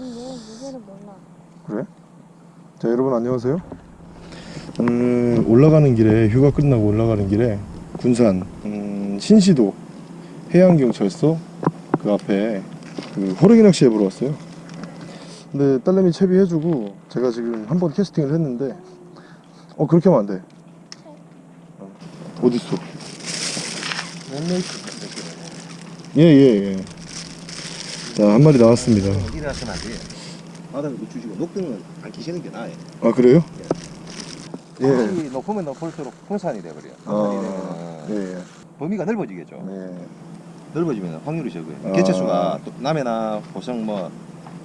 아니 얘 무게를 몰라. 그래? 자 여러분 안녕하세요. 음, 올라가는 길에 휴가 끝나고 올라가는 길에 군산 음, 신시도 해양경찰서 그 앞에 그 호랭이 낚시 해보러 왔어요. 근데 딸내미 채비 해주고 제가 지금 한 번 캐스팅을 했는데 어 그렇게 하면 안돼. 어, 어딨어? 예예예 자 한 마리 나왔습니다 일어나서는 안 돼. 바닥에 주시고 녹등은 안 끼시는 게 나아요. 아 그래요? 예. 이 높으면 높을수록 풍산이 돼버려요. 풍산이 아, 되면 예, 예. 범위가 넓어지겠죠. 네. 넓어지면 확률이 적어요. 아. 개체수가 또 남해나 보성 뭐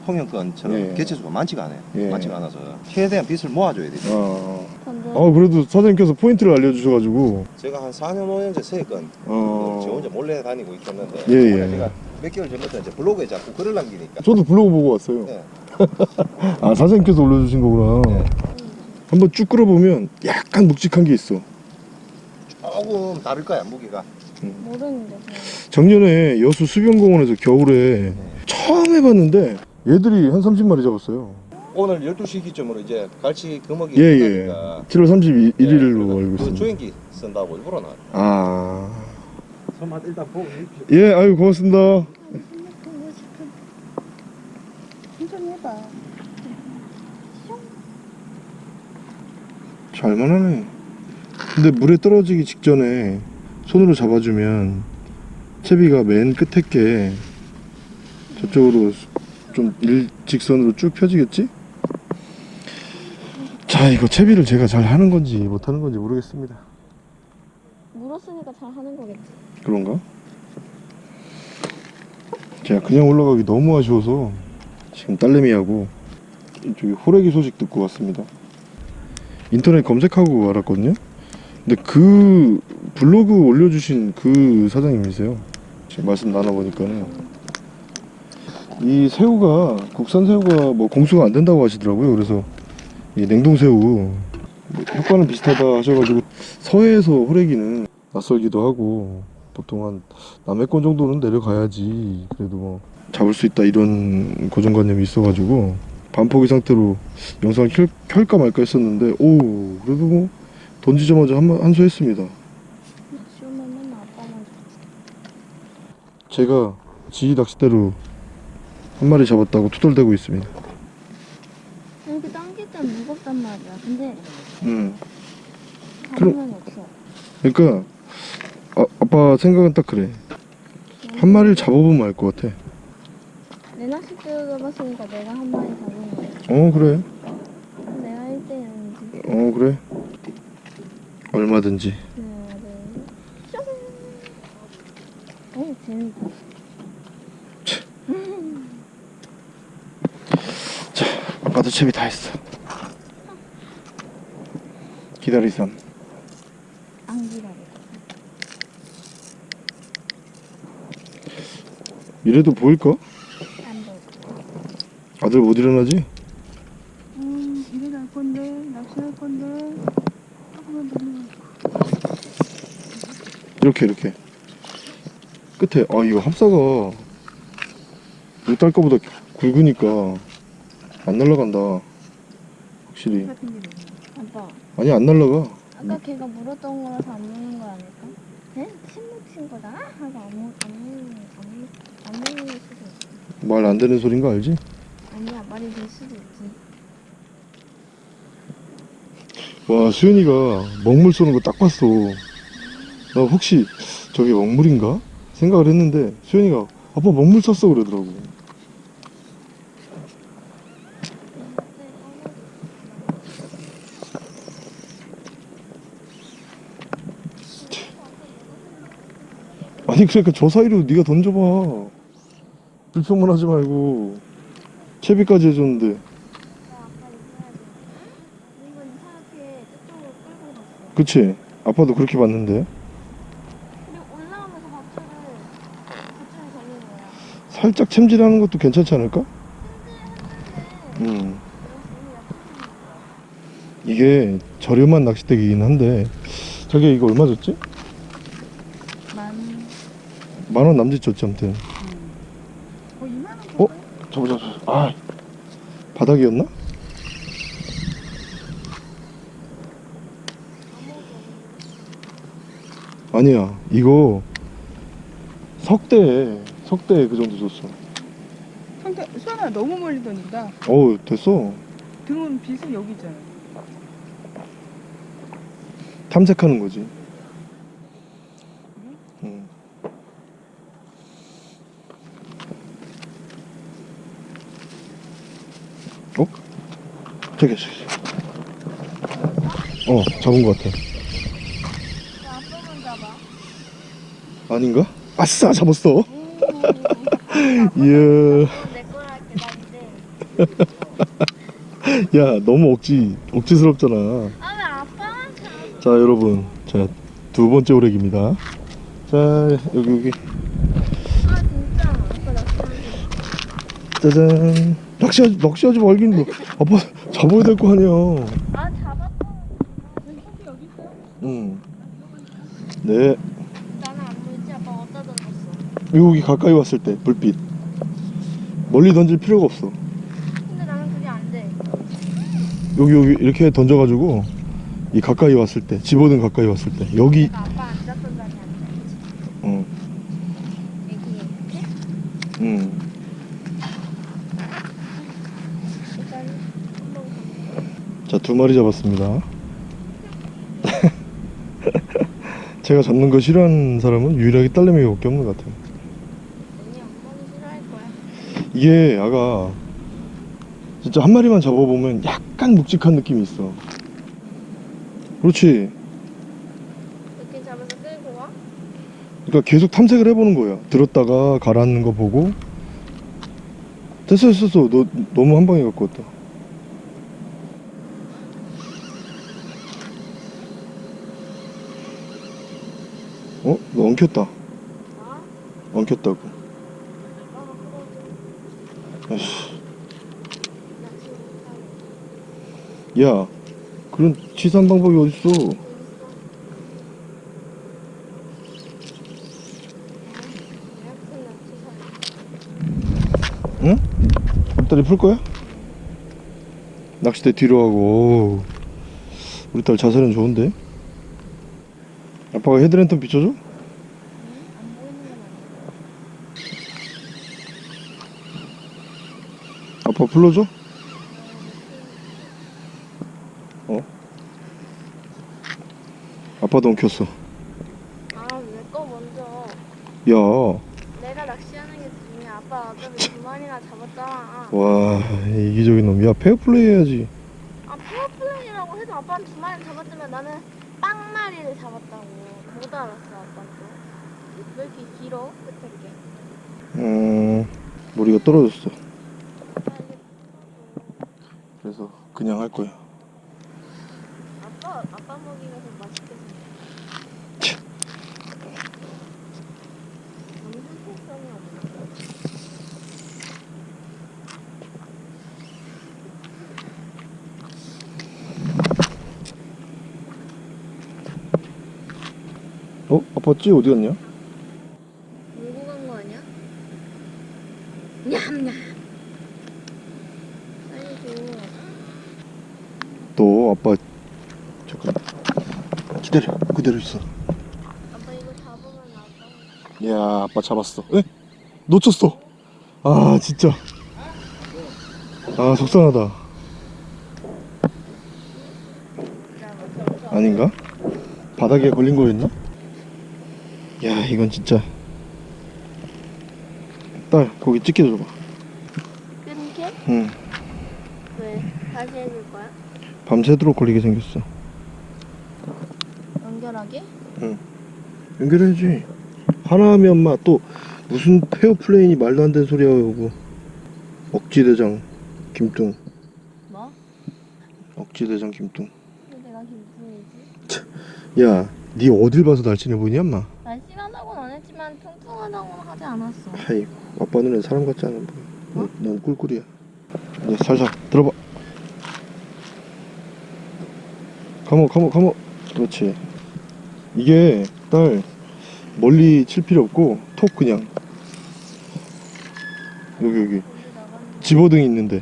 통영권처럼 예. 개체수가 많지가 않아요. 예. 많지가 않아서 최대한 빛을 모아줘야 되죠. 어. 근데 어 그래도 사장님께서 포인트를 알려주셔가지고 제가 한 4년 5년째 세건 어. 저 혼자 몰래 다니고 있었는데 예, 예. 제가 몇 개월 전부터 이제 블로그에 자꾸 글을 남기니까 저도 블로그 보고 왔어요. 예. 아 사장님께서 올려주신 거구나. 네. 한번 쭉 끌어보면 약간 묵직한 게 있어. 조금 다를 거야 무게가. 모르는데 그냥. 작년에 여수 수변공원에서 겨울에 네. 처음 해봤는데 얘들이 한 30마리 잡았어요. 오늘 12시 기점으로 이제 갈치 금어기 예, 예. 있다니까 7월 31일로 예, 알고 그 있습니다. 조행기 쓴다고 일부러 나왔 아. 손맛 일단 보고 예, 아유 고맙습니다. 천천히 해봐. 잘만 하네. 근데 물에 떨어지기 직전에 손으로 잡아주면 채비가 맨 끝에 게 저쪽으로 좀 일직선으로 쭉 펴지겠지? 자, 이거 채비를 제가 잘 하는 건지 못 하는 건지 모르겠습니다. 물었으니까 잘 하는 거겠지. 그런가? 제가 그냥 올라가기 너무 아쉬워서 지금 딸내미하고 이쪽에 호래기 소식 듣고 왔습니다. 인터넷 검색하고 알았거든요. 근데 그 블로그 올려주신 그 사장님이세요. 지금 말씀 나눠보니까는 이 새우가 국산 새우가 뭐 공수가 안 된다고 하시더라고요. 그래서 이 냉동 새우 뭐 효과는 비슷하다 하셔가지고 서해에서 호래기는 낯설기도 하고 보통 한 남해권 정도는 내려가야지. 그래도 뭐 잡을 수 있다 이런 고정관념이 있어가지고 반포기 상태로 영상을 켤, 켤까 말까 했었는데 오 그래도 뭐 던지자마자 한, 한수 했습니다. 제가 지휘 낚싯대로 한 마리 잡았다고 투덜대고 있습니다. 이렇게 당길 땐 무겁단 말이야. 근데 음. 그러니까 아, 아빠 생각은 딱 그래. 한 마리를 잡아보면 알 것 같아. 내 낚싯대로 잡았으니까 내가 한 마리 잡은 거야. 어 그래? 내가 1등이었는지. 어 그래? 얼마든지. 하나, 둘, 어, 재밌다. 아빠도 채비 다 했어. 기다리삼 안 기다려. 이래도 보일까? 안 돼. 아들 못 일어나지? 음, 갈 건데, 낚시할 건데. 조금만 더 넣어. 이렇게 이렇게 끝에 아 이거 합사가 못딸 거보다 굵으니까 안 날아간다 확실히 아니 안 날아가 아까 걔가 물었던 거라서 안 먹는 거 아닐까? 네? 침 묻힌 거다? 하고 안, 먹, 안 먹는, 안, 먹, 안 먹는 수도 있어. 말 안 되는 소린 거 알지? 아니야, 말이 될 수도 있지. 와 수현이가 먹물 쏘는 거 딱 봤어 나 혹시 저게 먹물인가? 생각을 했는데 수현이가 아빠 먹물 쐈어 그러더라고 아니 그러니까 저 사이로 네가 던져봐 불평만 하지 말고 채비까지 해줬는데. 그치? 아빠도 그렇게 봤는데. 살짝 챔질하는 것도 괜찮지 않을까? 음. 이게 저렴한 낚싯대기긴 한데 자기야 이거 얼마 줬지? 만, 만원 남짓 줬지 아무튼 어, 2만 원 어? 저거 저거 저거. 아 바닥이었나? 아니야 이거 석대 석대 그 정도 줬어 수아나 너무 멀리 던진다. 어우 됐어 등은 빛은 여기 있잖아. 탐색하는 거지 어? 저기 저기 어 잡은 것 같아. 아닌가? 아싸 잡았어 오. 이야. 야 너무 억지 억지스럽잖아? 자 여러분 자 두 번째 오렉입니다 자 여기 여기 짜잔 낚시하지 낚시하지 말긴 너 아빠 잡아야 될 거 아니야 아 잡았다. 왼쪽이 여기 있어. 응네 나는 안 보이지? 아빠 어디다 던졌어? 여기 가까이 왔을 때 불빛 멀리 던질 필요가 없어 근데 나는 그게 안 돼. 여기 여기 이렇게 던져가지고 이 가까이 왔을 때 집어든 가까이 왔을 때 여기 내가 아빠 안 잡던 자리 안 돼. 어, 여기 이렇게? 응. 일단 한번 자, 두 마리 잡았습니다. 제가 잡는 거 싫어하는 사람은 유일하게 딸내미밖에 없는 것 같아요. 언니 엄마는 싫어할 거야. 이게 아가 진짜 한 마리만 잡아보면 약간 묵직한 느낌이 있어. 그렇지. 이렇게 잡아서 끌고 와? 그러니까 계속 탐색을 해보는 거야. 들었다가 가라앉는 거 보고. 됐어, 됐어, 됐어. 너 너무 한 방에 갖고 왔다. 어? 너 엉켰다. 나? 엉켰다고. 야, 그런 치사한 방법이 어딨어? 응? 앞다리 풀 거야? 낚싯대 뒤로 하고. 우리 딸 자세는 좋은데? 아빠가 헤드랜턴 비춰줘? 안 보이는 건 아니야. 아빠 불러줘? 어? 아빠도 엉켰어. 아, 내 거 먼저. 야, 내가 낚시하는 게 중요해. 아빠 어차피 두 마리나 잡았잖아. 와, 이기적인 놈. 야, 페어플레이 해야지. 아, 페어플레이라고 해도 아빠는 두 마리 잡았지만 나는 빵 마리를 잡았다고. 못 알았어, 아빠는 또. 왜 이렇게 길어? 끝에 게. 음, 머리가 떨어졌어. 그래서 그냥 할 거야. 아빠, 아빠 먹이가 더 맛있게. 어? 아빠 찌 어디 갔냐? 물고 간 거 아니야? 냠냠. 빨리 줘. 너 아빠 잠깐 기다려 그대로 있어. 아빠 이거 잡으면 아빠. 야, 아빠 잡았어. 에? 놓쳤어. 아, 진짜. 아, 속상하다. 아닌가? 바닥에 걸린 거였나? 야, 이건 진짜. 딸, 거기 찍게 줘봐. 끊게? 응. 왜? 다시 해줄 거야? 밤새도록 걸리게 생겼어. 연결하게? 연결해야지. 하나 하면 마, 또, 무슨 페어 플레인이 말도 안 되는 소리야, 여고. 억지대장, 김뚱. 뭐? 억지대장, 김뚱. 내가 김풍이지. 야, 니 어딜 봐서 날씬해 보이냐, 엄마? 날씬하다고는 안 했지만 퉁퉁하다고는 하지 않았어. 하이, 아빠 눈엔 사람 같지 않아 보여. 너, 넌 꿀꿀이야. 이제 살살 들어봐. 가모, 가모, 가모. 그렇지. 이게 딸 멀리 칠 필요 없고 톡 그냥 여기 여기 집어등 있는데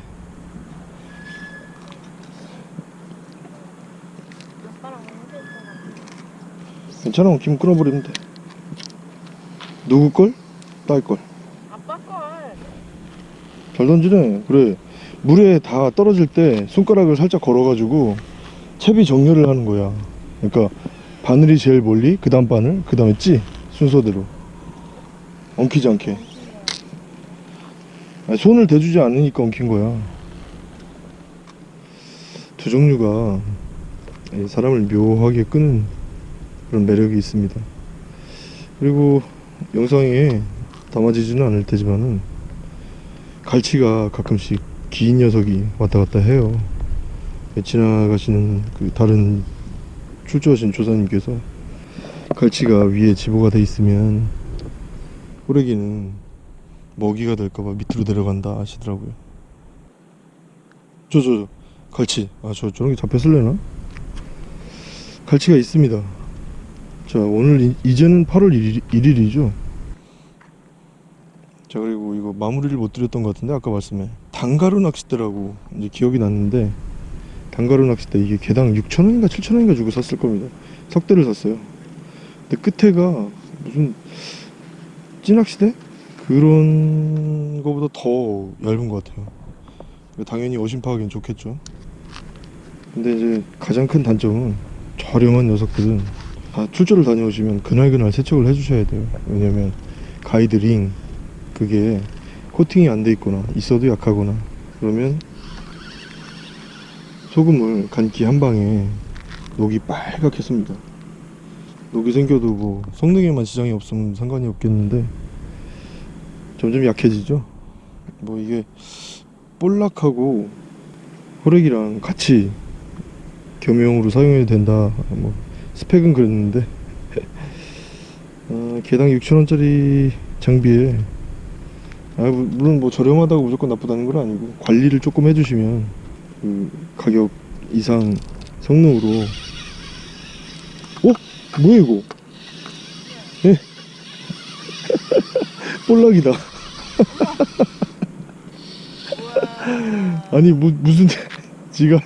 괜찮아 김 끊어버리면 돼 누구 걸? 딸 걸. 아빠 걸. 잘 던지네. 그래. 물에 다 떨어질 때 손가락을 살짝 걸어가지고 채비 정렬을 하는 거야. 그러니까 바늘이 제일 멀리, 그 다음 바늘, 그 다음에 찌 순서대로 엉키지 않게. 아니, 손을 대주지 않으니까 엉킨 거야. 두 종류가 이 사람을 묘하게 끄는 그런 매력이 있습니다. 그리고 영상에 담아지지는 않을 테지만은 갈치가 가끔씩 긴 녀석이 왔다 갔다 해요. 지나가시는 그 다른 출조하신 조사님께서 갈치가 위에 지보가 돼 있으면 호래기는 먹이가 될까봐 밑으로 내려간다 하시더라고요. 저, 저, 저, 갈치. 아, 저, 저런 게 잡혔을래나? 갈치가 있습니다. 자, 오늘, 이, 이제는 8월 1일, 1일 이죠. 자 그리고 이거 마무리를 못 드렸던 것 같은데 아까 말씀에 단가루 낚싯대라고 이제 기억이 났는데 단가루 낚싯대 이게 개당 6천원인가 7천원인가 주고 샀을 겁니다. 석대를 샀어요. 근데 끝에가 무슨 찌낚시대? 그런 거보다 더 얇은 것 같아요. 당연히 어심 파하기엔 좋겠죠. 근데 이제 가장 큰 단점은 저렴한 녀석들은 다 출조를 다녀오시면 그날그날 세척을 해주셔야 돼요. 왜냐면 가이드링 그게 코팅이 안 돼 있거나 있어도 약하거나 그러면 소금을 간기 한 방에 녹이 빨갛게 씁니다. 녹이 생겨도 뭐 성능에만 지장이 없으면 상관이 없겠는데 점점 약해지죠? 뭐 이게 볼락하고 호렉이랑 같이 겸용으로 사용해도 된다. 뭐 스펙은 그랬는데. 어, 개당 6천원짜리 장비에 아, 무- 물론 뭐 저렴하다고 무조건 나쁘다는 건 아니고 관리를 조금 해주시면 그 가격 이상 성능으로. 어? 뭐야 이거? 예? 볼락이다. 아니 무, 무슨 지가? 야,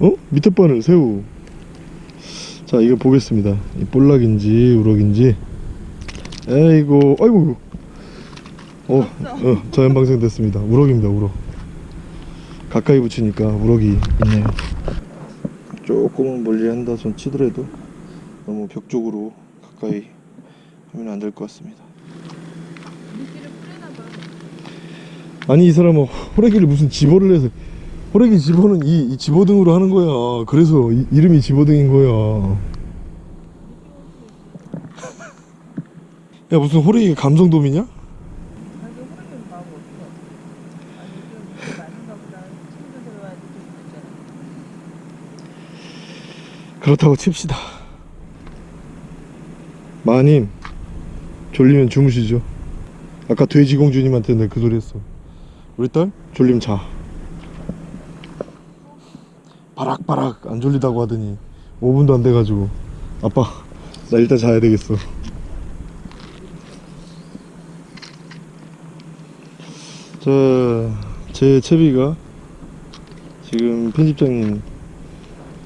어? 밑에 바늘 새우. 자 이거 보겠습니다. 이 볼락인지 우럭인지. 에이고 아이고 어, 어 자연방생 됐습니다. 우럭입니다 우럭. 가까이 붙이니까 우럭이 있네요. 조금은 멀리 한다 손 치더라도 너무 벽 쪽으로 가까이 하면 안 될 것 같습니다. 아니 이 사람은 호래기를 무슨 집어를 해서 호래기 집어는 이, 이 집어등으로 하는 거야. 그래서 이, 이름이 집어등인 거야. 야 무슨 호래기 감성돔이냐? 아니 호르기는 마음 어떡해 아니 좀 많은가 보다 친구 들어와야지 좀 있잖아 그렇다고 칩시다. 마님 졸리면 주무시죠. 아까 돼지공주님한테 내가 그 소리 했어. 우리 딸? 졸리면 자. 바락바락 안 졸리다고 하더니 5분도 안 돼가지고. 아빠 나 일단 자야 되겠어. 자제 채비가 지금 편집장님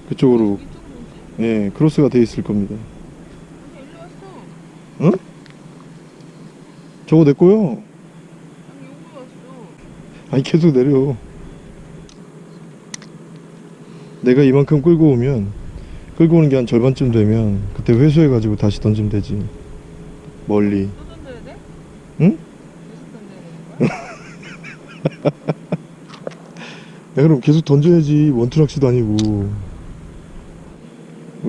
그쪽으로 예 크로스가 돼 있을 겁니다. 왔어 저거 내 거요? 아니 계속 내려. 내가 이만큼 끌고 오면 끌고 오는 게 한 절반쯤 되면 그때 회수해 가지고 다시 던지면 되지. 멀리? 응? 야 그럼 계속 던져야지. 원투 낚시도 아니고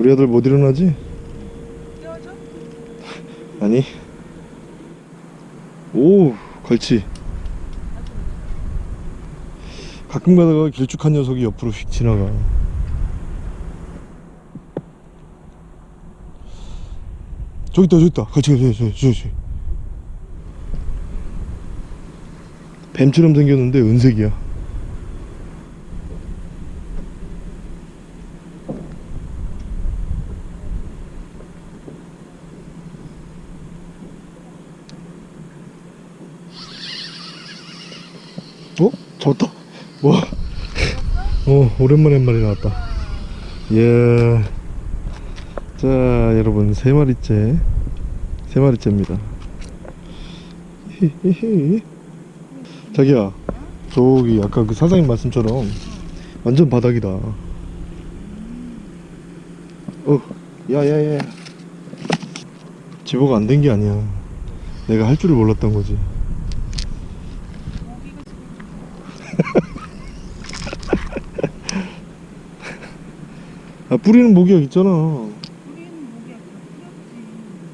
우리 아들 못 일어나지? 아니. 오 걸치. 가끔 가다가 길쭉한 녀석이 옆으로 휙 지나가. 저기 있다 저기 있다. 저기 저기 저기 저기. 뱀처럼 생겼는데 은색이야 어? 잡았다 와 어, 오랜만에 한 마리 나왔다. 예. 자 여러분 세 마리째. 세 마리째입니다. 자기야 저기 아까 그 사장님 말씀처럼 완전 바닥이다. 어 야 야 야. 집어가 안 된 게 아니야. 내가 할 줄을 몰랐던 거지 아 뿌리는 목약 있잖아.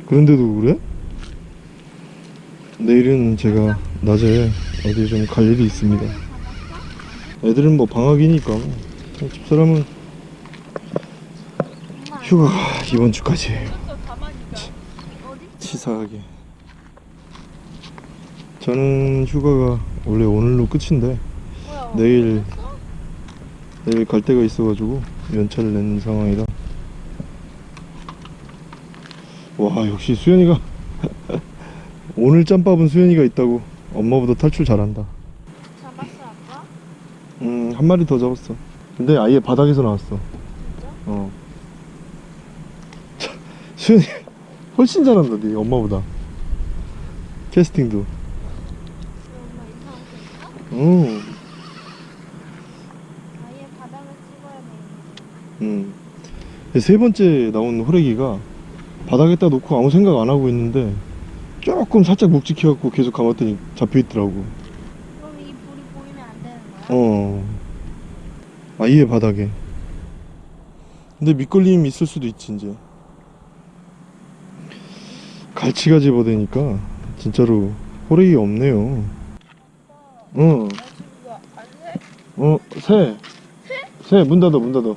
그런데도 그래? 내일은 제가 낮에 어디 좀 갈 일이 있습니다. 애들은 뭐 방학이니까 집사람은 휴가가 이번. 어디? 치사하게. 저는 휴가가 원래 오늘로 끝인데? 내일 내일 갈 데가 있어가지고 연차를 낸 상황이라. 와 역시 수연이가 오늘 짬밥은 수연이가 있다고 엄마보다 탈출 잘한다. 잡았어 아빠? 음, 한 마리 더 잡았어. 근데 아예 바닥에서 나왔어. 진짜? 어. 차, 수현이 훨씬 잘한다, 네 엄마보다. 캐스팅도. 엄마 이상한 거 있어? 응. 아예 바닥을 찍어야 돼. 음. 세 번째 나온 호래기가 바닥에다 놓고 아무 생각 안 하고 있는데 조금 살짝 묵직해갖고 계속 감았더니 잡혀있더라고. 그럼 이 불이 보이면 안 되는 거야? 어. 아예 바닥에. 근데 밑걸림 있을 수도 있지, 이제. 갈치가 집어대니까 진짜로 호래기가 없네요. 어? 어, 새. 새, 문 닫아, 문 닫아.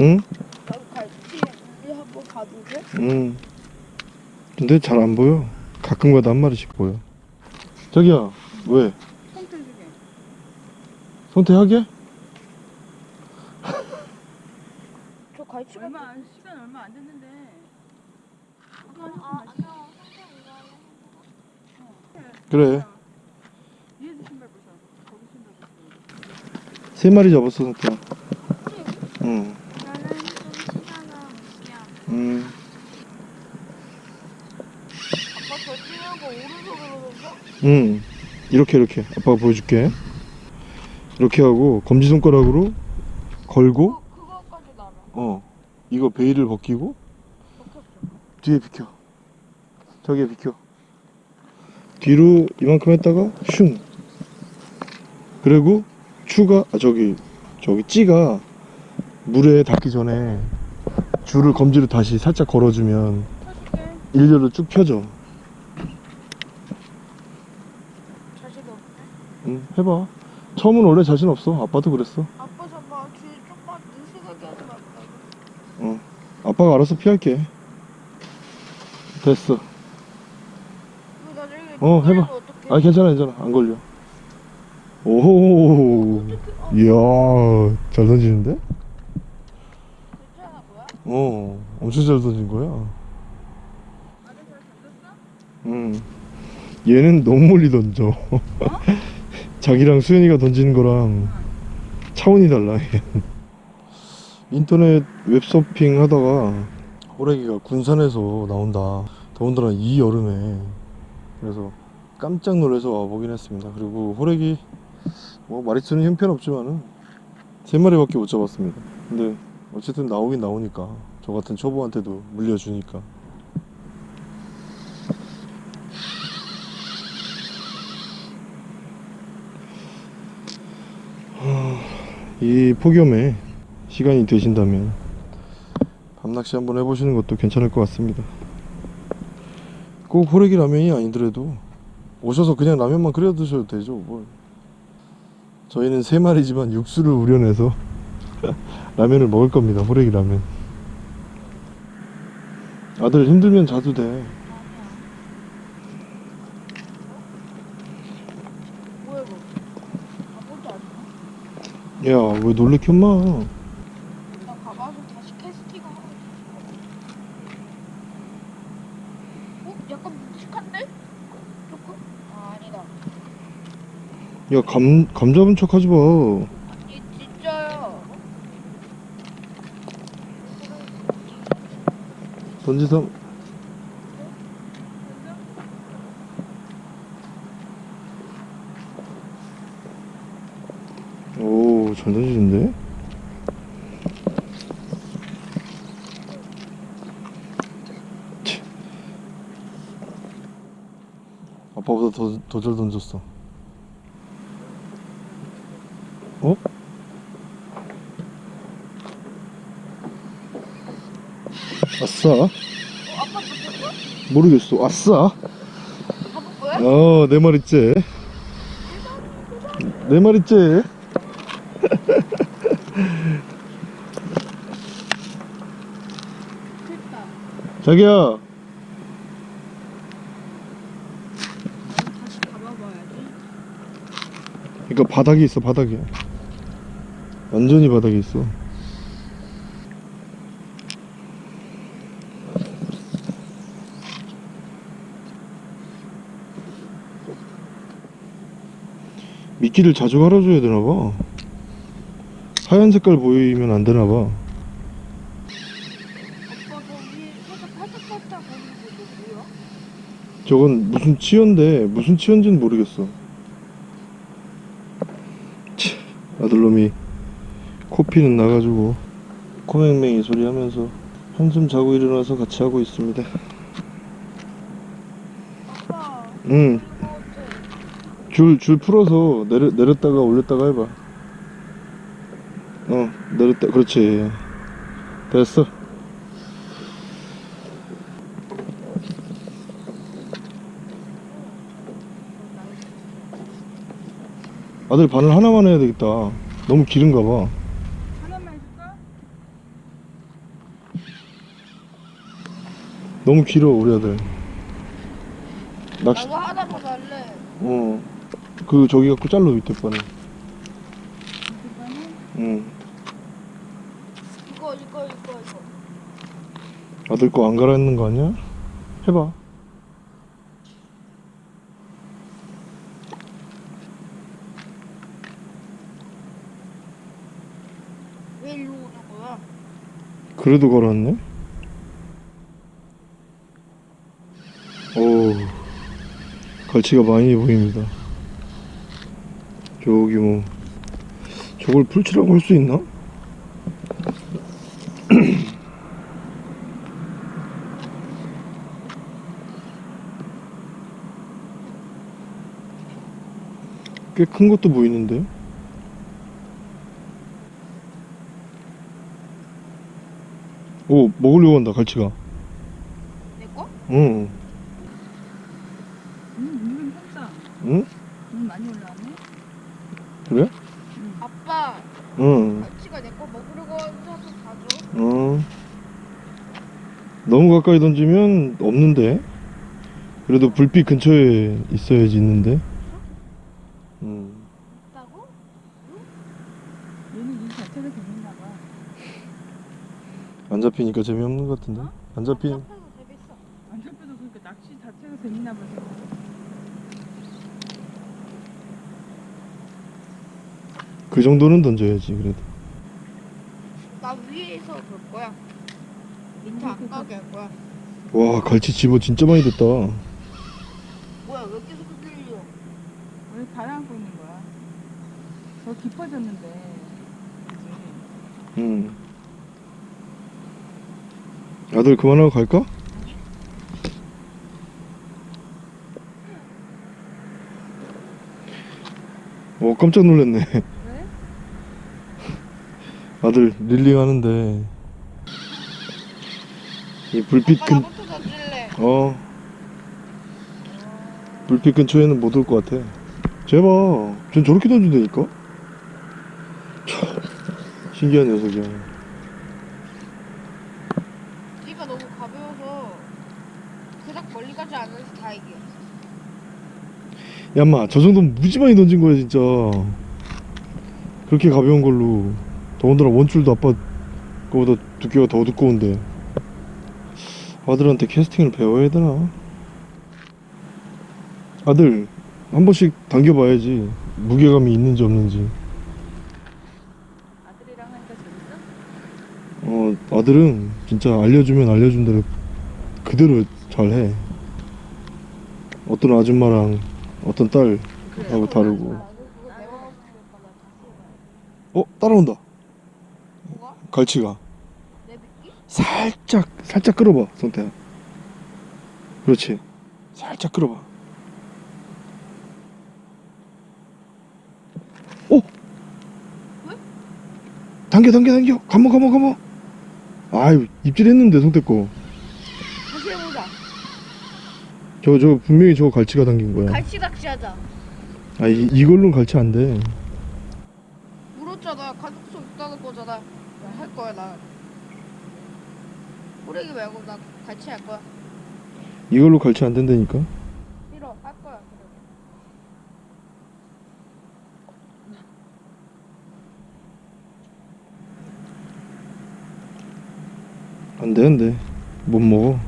응? 나도 갈치 우리 한번 가도 돼? 응. 근데 잘 안 보여. 가끔 가다 한 마리씩 보여. 자기야, 왜? 선택 중에. 선택하게? 저 갈치가 얼마 안 시간 얼마 안 됐는데. 아, 이거 그래. 세 마리 잡았어, 선택. 응. 나는 좀 시간을 미안. 음. 아빠 저 찍는 거 오른손으로 던져? 응. 이렇게 이렇게 아빠가 보여줄게. 이렇게 하고 검지손가락으로 걸고. 어 이거 베일을 벗기고 뒤에 비켜. 저기에 비켜. 뒤로 이만큼 했다가 슝. 그리고 추가 아 저기 저기 찌가 물에 닿기 전에 줄을 검지로 다시 살짝 걸어주면. 일렬로 쭉 펴져. 자식 없네. 응 해봐. 처음은 원래 자신 없어. 아빠도 그랬어. 아빠 잠깐 뒤에 좀만 느슨하게 하지 말고. 아빠가 알아서 피할게. 됐어. 어, 해봐. 아 괜찮아 괜찮아 안 걸려. 오, 이야 잘 던지는데? 어, 엄청 잘 던진 거야. 응. 얘는 너무 멀리 던져. 자기랑 수현이가 던지는 거랑 차원이 달라. 인터넷 웹서핑 하다가 호래기가 군산에서 나온다. 더군다나 이 여름에. 그래서 깜짝 놀라서 와보긴 했습니다. 그리고 호래기 뭐 마리수는 형편없지만은 세 마리밖에 못 잡았습니다. 근데 어쨌든 나오긴 나오니까 저 같은 초보한테도 물려주니까 이 폭염에 시간이 되신다면 밤낚시 한번 해보시는 것도 괜찮을 것 같습니다. 꼭 호래기 라면이 아니더라도 오셔서 그냥 라면만 끓여 드셔도 되죠. 뭘. 저희는 세 마리지만 육수를 우려내서 라면을 먹을 겁니다. 호래기 라면. 아들 힘들면 자도 돼. 뭐야 이거? 아무것도 안 해. 야, 왜 놀래켜, 마나 가봐서 다시 캐스팅 하고 어? 약간 묵직한데? 조금? 아 아니다 야, 감, 감 잡은 척 하지 마. 진짜요 던지삼 오잘 던지는데 치. 아빠보다 더잘 던졌어 어? 아싸 잡혔어? 모르겠어 아싸 잡을 거야? 어, 내 말있지. 내 말있지. 자기야, 다시 가봐봐야지. 그러니까 바닥에 있어, 바닥에. 완전히 바닥에 있어. 미끼를 자주 갈아줘야 되나봐. 하얀 색깔 보이면 안 되나봐. 아빠 거기 살짝 팔짝팔짝 거리는 거 뭐야? 저건 무슨 치어인데 무슨 치어인지는 모르겠어. 치, 아들놈이 코피는 나가지고 코맹맹이 소리 하면서 한숨 자고 일어나서 같이 하고 있습니다. 응, 이거 어때? 줄, 줄 풀어서 내려, 내렸다가 올렸다가 해봐. 어, 내렸다, 그렇지. 됐어. 아들 바늘 하나만 해야 되겠다. 너무 길은가 봐. 하나만 해줄까? 너무 길어, 우리 아들. 낚시, 나도 하나 더 달래. 어. 그, 저기 갖고 잘라, 밑에 바늘. 응. 이거 이거 이거 이거. 아들 거 안 갈아입는 거 아니야? 해봐. 왜 일로 오는 거야? 그래도 걸었네? 오, 갈치가 많이 보입니다. 저기 뭐, 저걸 풀치라고 할 수 있나? 꽤 큰 것도 보이는데? 오, 먹으려고 한다, 갈치가. 내 거? 응, 음. 응? 음, 많이 올라왔네. 그래? 아빠 응, 갈치가 내 거 먹으려고 해서 봐줘. 응. 너무 가까이 던지면 없는데. 그래도 불빛 근처에 있어야지 있는데. 응. 있다고? 얘는 이 자체가 재밌나 봐. 안 잡히니까 재미없는 것 같은데. 안 잡히. 안 잡혀도 그러니까 낚시 자체가 재밌나 봐. 그 정도는 던져야지 그래도. 나 위에서 볼 거야. 밑에 안 가게 할 거야. 와 갈치 집어 진짜 많이 됐다. 뭐야 왜 계속 흔들려? 왜 가라앉고 있는 거야? 더 깊어졌는데. 그지? 응. 아들 그만하고 갈까? 어 깜짝 놀랐네. 왜? 아들 릴링 하는데 이 불빛 근. 어 불빛 근처에는 못 올 것 같아. 제발, 전 저렇게 던진다니까. 참, 신기한 녀석이야. 네가 너무 가벼워서 그닥 멀리 가지 않아서 다행이야. 야마, 저 정도면 무지 많이 던진 거야 진짜. 그렇게 가벼운 걸로. 더군다나 원줄도 아빠 거보다 두께가 더 두꺼운데. 아들한테 캐스팅을 배워야 되나? 아들, 한 번씩 당겨봐야지. 무게감이 있는지 없는지. 아들이랑 하니까 재밌어? 어, 아들은 진짜 알려주면 알려준 대로 그대로 잘해 어떤 아줌마랑 어떤 딸하고 다르고. 어 따라온다? 갈치가? 살짝 살짝 끌어봐 성태야. 그렇지. 살짝 끌어봐. 오! 왜? 당겨 당겨 당겨. 감어 감어 감어. 아유 입질했는데 성태 거저 다시 해보자. 저 분명히 저거 갈치가 당긴 거야 갈치 낚시하자. 아 이, 이걸로는 갈치 안돼 물었잖아. 가족수 있다는 거잖아. 나할 거야 나. 호래기 말고 나 갈치 할 거야. 이걸로 갈치 안 된다니까 싫어 할 거야. 그래. 안 되는데 못 먹어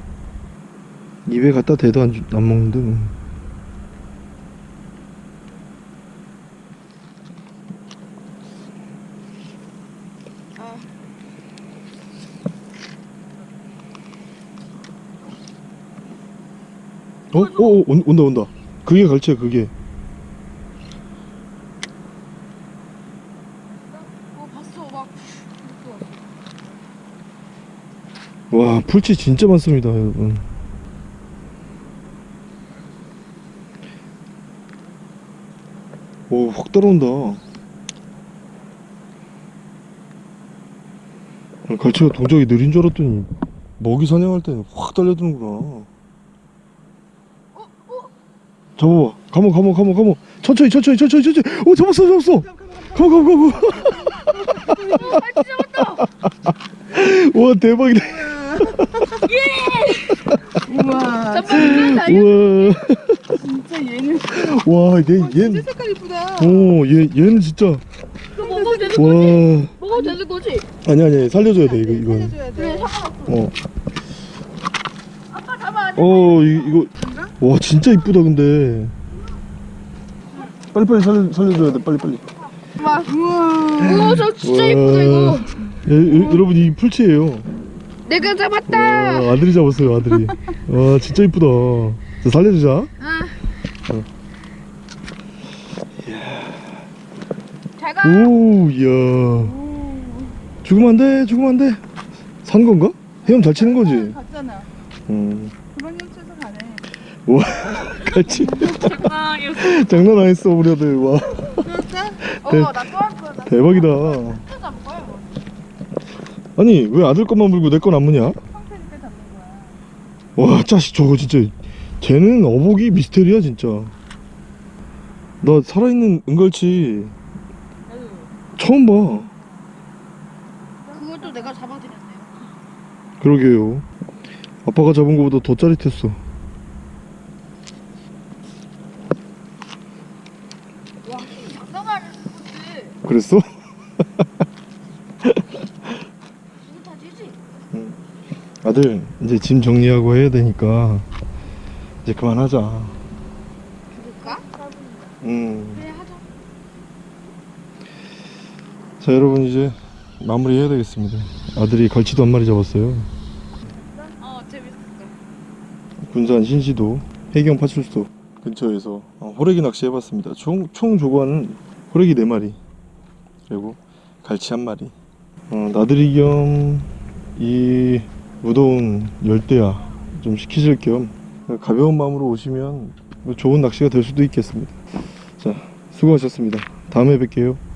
입에 갖다 대도 안, 주- 안 먹는데 뭐. 아 어? 어? 어? 온, 온다 온다 그게 갈치야 그게 어. 와 풀치 진짜 많습니다 여러분 오확 아, 갈치가 동작이 느린 줄 알았더니 먹이 사냥할 때는 확 달려드는구나. 잡아봐. 감어 감어 감어 감어 천천히 천천히 천천히 천천히. 오 잡았어 잡았어. 감어 갈치 잡았다. 와 대박이다. 우와 잠깐만 나 우와 진짜 얘는 와, 얘, 진짜 얘는, 색깔 이쁘다 오, 얘, 얘는 진짜, 이거 먹어도 되는 와, 거지? 먹어도 되는 거지? 아니, 아니, 살려줘야 돼, 이거, 이건. 살려줘야 그래 돼 상관없어. 어, 아빠 잡아. 어, 이, 이거, 와, 진짜 이쁘다, 근데. 빨리빨리 살려, 살려줘야 돼, 빨리빨리. 우와 오저 진짜 와. 이쁘다 이거. 예, 여, 여러분, 이 풀치예요. 내가 잡았다. 와, 아들이 잡았어요, 아들이. 와, 진짜 이쁘다. 자, 살려주자. 아. 어. 잘 가. 오, 이야. 죽으면 안 돼, 죽으면 안 돼. 산 건가? 헤엄 잘 치는 거지? 갔잖아 음. 그만 훔쳐서 가네 와, 같이. 장난 안 했어, 우리 아들. 와, 대 박이다. 또 잡을 거야. 뭐. 아니 왜 아들 것만 물고 내 건 안 무냐? 와 자식 저거 진짜 쟤는 어복이 미스테리야 진짜 나 살아있는 은갈치 처음 봐 그것도 내가 잡아드렸네요. 그러게요 아빠가 잡은 거보다 더 짜릿했어 와 장난 아니지. 그랬어? 아들 이제 짐 정리하고 해야 되니까 이제 그만하자 그럴까? 음. 그래 하자. 자 여러분 이제 마무리 해야 되겠습니다 아들이 갈치도 한 마리 잡았어요 어 재밌었어. 군산 신시도 해경 파출소 근처에서 어, 호래기 낚시 해봤습니다. 총, 총 조과는 호래기 4마리 그리고 갈치 한 마리 어, 나들이 겸 이 무더운 열대야 좀 식히실 겸 가벼운 마음으로 오시면 뭐 좋은 낚시가 될 수도 있겠습니다. 자 수고하셨습니다. 다음에 뵐게요.